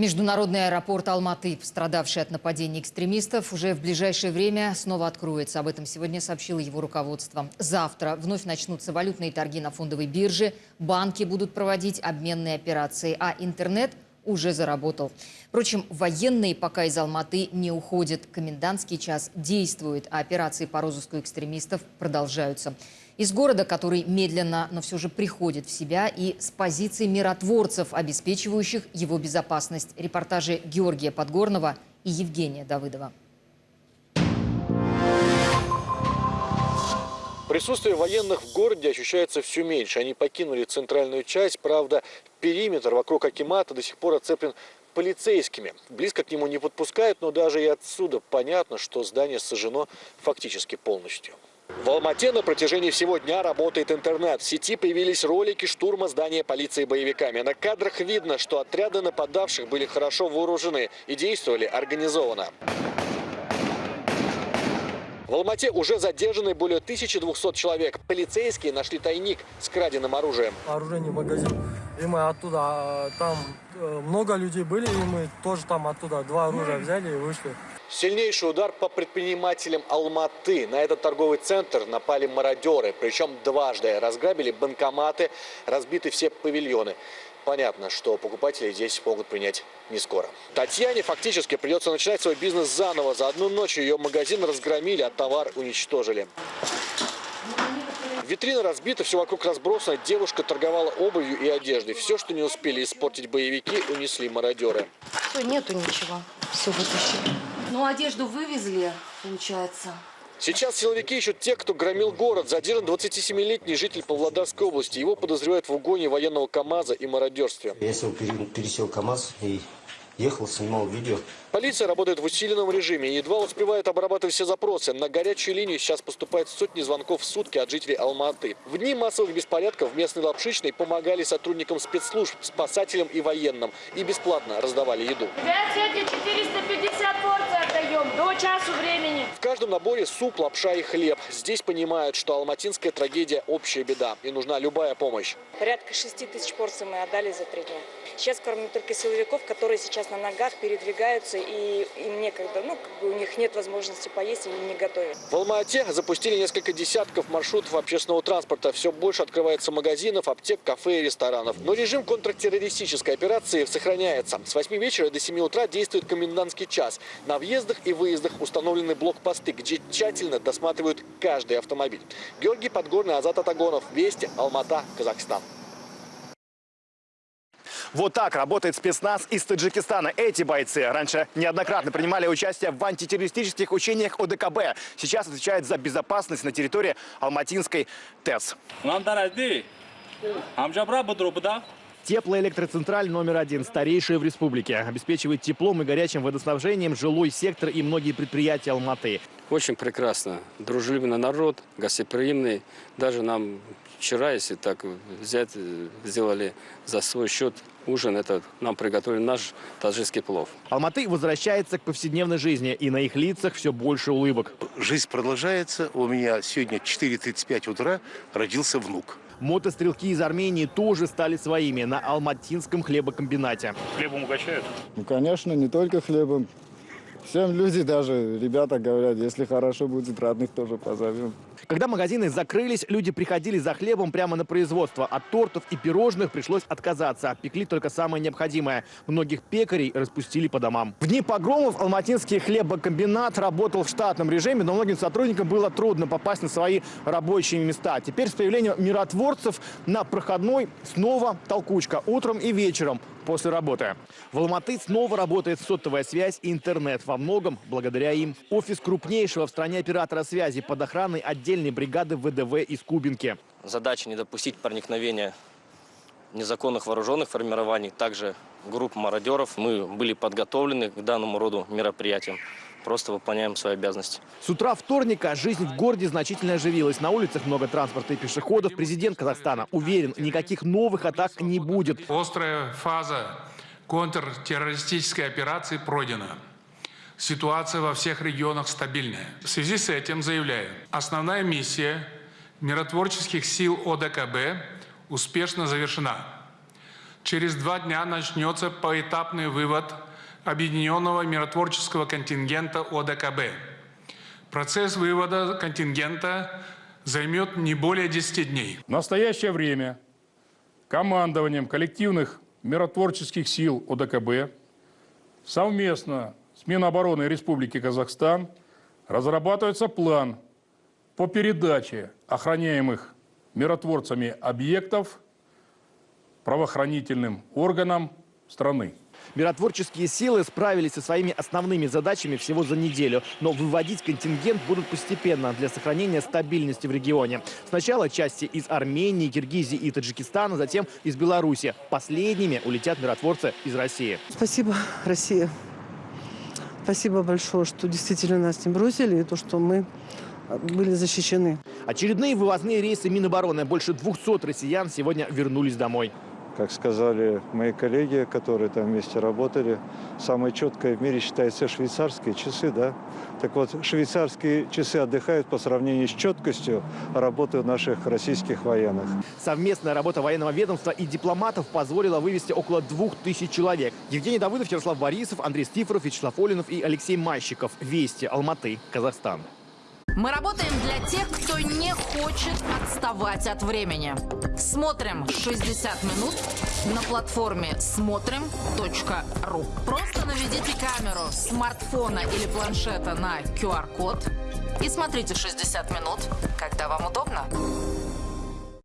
Международный аэропорт Алматы, пострадавший от нападений экстремистов, уже в ближайшее время снова откроется. Об этом сегодня сообщило его руководство. Завтра вновь начнутся валютные торги на фондовой бирже, банки будут проводить обменные операции, а интернет уже заработал. Впрочем, военные пока из Алматы не уходят. Комендантский час действует, а операции по розыску экстремистов продолжаются. Из города, который медленно, но все же приходит в себя, и с позиций миротворцев, обеспечивающих его безопасность. Репортажи Георгия Подгорного и Евгения Давыдова. Присутствие военных в городе ощущается все меньше. Они покинули центральную часть, правда, периметр вокруг Акимата до сих пор оцеплен полицейскими. Близко к нему не подпускают, но даже и отсюда понятно, что здание сожжено фактически полностью. В Алмате на протяжении всего дня работает интернет. В сети появились ролики штурма здания полиции боевиками. На кадрах видно, что отряды нападавших были хорошо вооружены и действовали организованно. В Алмате уже задержаны более 1200 человек. Полицейские нашли тайник с краденым оружием. оружейный магазин. И мы оттуда, а, там э, много людей были, и мы тоже там оттуда два оружия взяли и вышли. Сильнейший удар по предпринимателям Алматы. На этот торговый центр напали мародеры. Причем дважды. Разграбили банкоматы, разбиты все павильоны. Понятно, что покупатели здесь могут принять не скоро. Татьяне фактически придется начинать свой бизнес заново. За одну ночь ее магазин разгромили, а товар уничтожили. Витрина разбита, все вокруг разбросано. Девушка торговала обувью и одеждой. Все, что не успели испортить боевики, унесли мародеры. Всё, Нету ничего. Все вытащили. Ну, одежду вывезли, получается. Сейчас силовики ищут тех, кто громил город. Задержан 27-летний житель Павлодарской области. Его подозревают в угоне военного КАМАЗа и мародерстве. Я сел, пере- пересел КАМАЗ и ехал, снимал видео. Полиция работает в усиленном режиме и едва успевает обрабатывать все запросы. На горячую линию сейчас поступает сотни звонков в сутки от жителей Алматы. В дни массовых беспорядков в местной Лапшичной помогали сотрудникам спецслужб, спасателям и военным. И бесплатно раздавали еду. Ребят, сегодня 450 порций отдаем до часу времени. В каждом наборе суп, лапша и хлеб. Здесь понимают, что алматинская трагедия – общая беда. И нужна любая помощь. Порядка 6 тысяч порций мы отдали за три дня. Сейчас кормим только силовиков, которые сейчас на ногах передвигаются, и им некогда, ну, как бы у них нет возможности поесть, и не готовят. В Алма-Ате запустили несколько десятков маршрутов общественного транспорта. Все больше открывается магазинов, аптек, кафе и ресторанов. Но режим контртеррористической операции сохраняется. С 8 вечера до 7 утра действует комендантский час. На въездах и выездах установлены блокпосты, где тщательно досматривают каждый автомобиль. Георгий Подгорный, Азат Атагонов. Вести, Алмата, Казахстан. Вот так работает спецназ из Таджикистана. Эти бойцы раньше неоднократно принимали участие в антитеррористических учениях ОДКБ. Сейчас отвечают за безопасность на территории Алматинской ТЭС. Теплоэлектроцентраль номер один, старейшая в республике. Обеспечивает теплом и горячим водоснабжением жилой сектор и многие предприятия Алматы. Очень прекрасно. Дружелюбный народ, гостеприимный. Даже нам вчера, если так взять, сделали за свой счет ужин. Это нам приготовили наш таджикский плов. Алматы возвращается к повседневной жизни, и на их лицах все больше улыбок. Жизнь продолжается. У меня сегодня 4.35 утра родился внук. Мотострелки из Армении тоже стали своими на Алматинском хлебокомбинате. Хлебом угощают? Ну, конечно, не только хлебом. Всем люди даже, ребята говорят, если хорошо будет, родных тоже позовем. Когда магазины закрылись, люди приходили за хлебом прямо на производство. От тортов и пирожных пришлось отказаться. Пекли только самое необходимое. Многих пекарей распустили по домам. В дни погромов Алматинский хлебокомбинат работал в штатном режиме, но многим сотрудникам было трудно попасть на свои рабочие места. Теперь с появлением миротворцев на проходной снова толкучка утром и вечером после работы. В Алматы снова работает сотовая связь и интернет. Во многом благодаря им. Офис крупнейшего в стране оператора связи под охраной отдельной бригады ВДВ из Кубинки. Задача не допустить проникновения незаконных вооруженных формирований, также групп мародеров. Мы были подготовлены к данному роду мероприятиям. Просто выполняем свои обязанности. С утра вторника жизнь в городе значительно оживилась. На улицах много транспорта и пешеходов. Президент Казахстана уверен, никаких новых атак не будет. Острая фаза контртеррористической операции пройдена. Ситуация во всех регионах стабильная. В связи с этим заявляю, основная миссия миротворческих сил ОДКБ успешно завершена. Через два дня начнется поэтапный вывод объединенного миротворческого контингента ОДКБ. Процесс вывода контингента займет не более 10 дней. В настоящее время командованием коллективных миротворческих сил ОДКБ совместно с Минобороны Республики Казахстан разрабатывается план по передаче охраняемых миротворцами объектов правоохранительным органам страны. Миротворческие силы справились со своими основными задачами всего за неделю. Но выводить контингент будут постепенно для сохранения стабильности в регионе. Сначала части из Армении, Киргизии и Таджикистана, затем из Беларуси. Последними улетят миротворцы из России. Спасибо, Россия. Спасибо большое, что действительно нас не бросили, и то, что мы были защищены. Очередные вывозные рейсы Минобороны. Больше 200 россиян сегодня вернулись домой. Как сказали мои коллеги, которые там вместе работали, самое четкое в мире считается швейцарские часы, да? Так вот, швейцарские часы отдыхают по сравнению с четкостью работы наших российских военных. Совместная работа военного ведомства и дипломатов позволила вывести около двух тысяч человек. Евгений Давыдов, Ярослав Борисов, Андрей Стифоров, Вячеслав Олинов и Алексей Мащиков. Вести, Алматы, Казахстан. Мы работаем для тех, кто не хочет отставать от времени. Смотрим 60 минут на платформе смотрим.ру. Просто наведите камеру смартфона или планшета на QR-код и смотрите 60 минут, когда вам удобно.